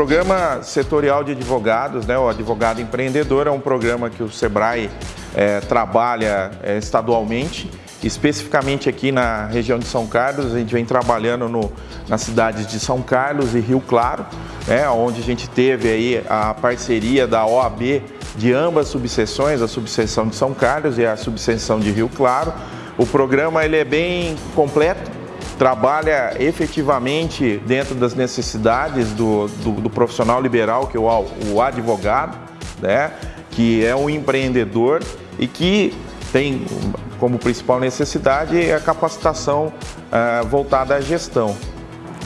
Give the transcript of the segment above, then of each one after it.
programa setorial de advogados, né, o Advogado Empreendedor, é um programa que o SEBRAE é, trabalha é, estadualmente, especificamente aqui na região de São Carlos, a gente vem trabalhando no, nas cidades de São Carlos e Rio Claro, né, onde a gente teve aí a parceria da OAB de ambas subseções, a subseção de São Carlos e a subseção de Rio Claro. O programa ele é bem completo, trabalha efetivamente dentro das necessidades do, do, do profissional liberal, que é o, o advogado, né? que é um empreendedor e que tem como principal necessidade a capacitação uh, voltada à gestão.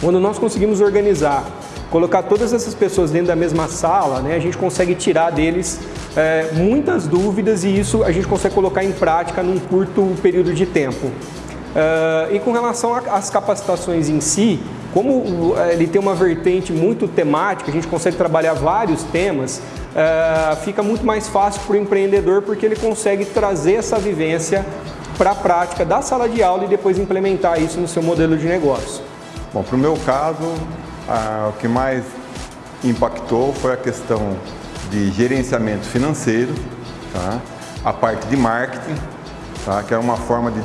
Quando nós conseguimos organizar, colocar todas essas pessoas dentro da mesma sala, né, a gente consegue tirar deles é, muitas dúvidas e isso a gente consegue colocar em prática num curto período de tempo. Uh, e com relação às capacitações em si, como ele tem uma vertente muito temática, a gente consegue trabalhar vários temas, uh, fica muito mais fácil para o empreendedor porque ele consegue trazer essa vivência para a prática da sala de aula e depois implementar isso no seu modelo de negócio. Bom, para o meu caso, uh, o que mais impactou foi a questão de gerenciamento financeiro, tá? a parte de marketing, tá? que é uma forma de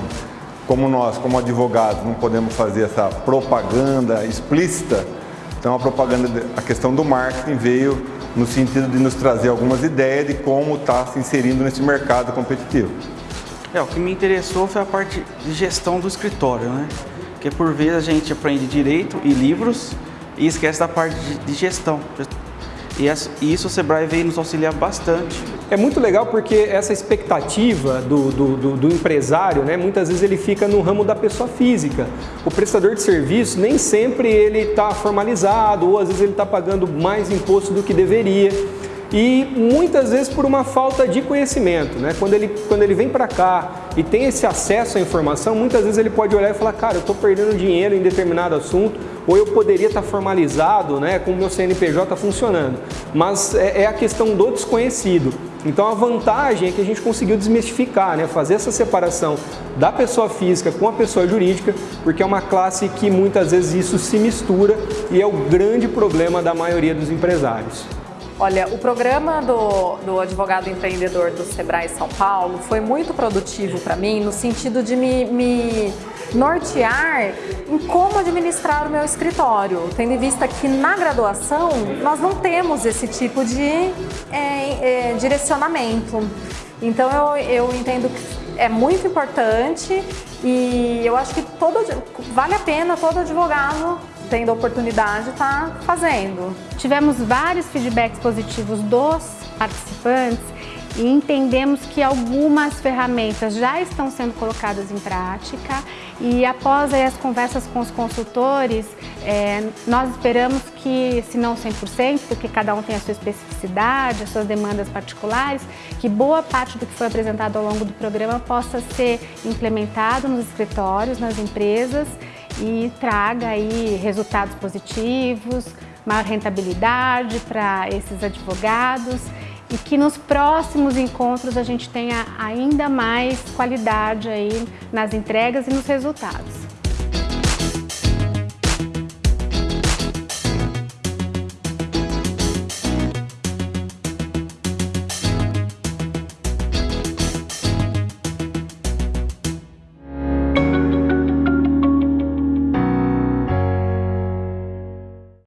como nós, como advogados, não podemos fazer essa propaganda explícita, então a propaganda, a questão do marketing veio no sentido de nos trazer algumas ideias de como está se inserindo nesse mercado competitivo. É, o que me interessou foi a parte de gestão do escritório, né? Porque por vezes a gente aprende direito e livros e esquece da parte de gestão. E isso o Sebrae veio nos auxiliar bastante. É muito legal porque essa expectativa do, do, do, do, empresário, né, muitas vezes ele fica no ramo da pessoa física. O prestador de serviço nem sempre ele está formalizado ou às vezes ele está pagando mais imposto do que deveria e muitas vezes por uma falta de conhecimento. Né? Quando, ele, quando ele vem para cá e tem esse acesso à informação, muitas vezes ele pode olhar e falar, cara, eu estou perdendo dinheiro em determinado assunto, ou eu poderia estar formalizado né, com o meu CNPJ funcionando. Mas é, é a questão do desconhecido. Então a vantagem é que a gente conseguiu desmistificar, né, fazer essa separação da pessoa física com a pessoa jurídica, porque é uma classe que muitas vezes isso se mistura e é o grande problema da maioria dos empresários. Olha, o programa do, do advogado empreendedor do Sebrae São Paulo foi muito produtivo para mim no sentido de me, me nortear em como administrar o meu escritório, tendo em vista que na graduação nós não temos esse tipo de é, é, direcionamento. Então eu, eu entendo que é muito importante e eu acho que todo, vale a pena todo advogado tendo a oportunidade de estar fazendo. Tivemos vários feedbacks positivos dos participantes e entendemos que algumas ferramentas já estão sendo colocadas em prática. E após as conversas com os consultores, é, nós esperamos que, se não 100%, porque cada um tem a sua especificidade, as suas demandas particulares, que boa parte do que foi apresentado ao longo do programa possa ser implementado nos escritórios, nas empresas e traga aí resultados positivos, maior rentabilidade para esses advogados e que nos próximos encontros a gente tenha ainda mais qualidade aí nas entregas e nos resultados.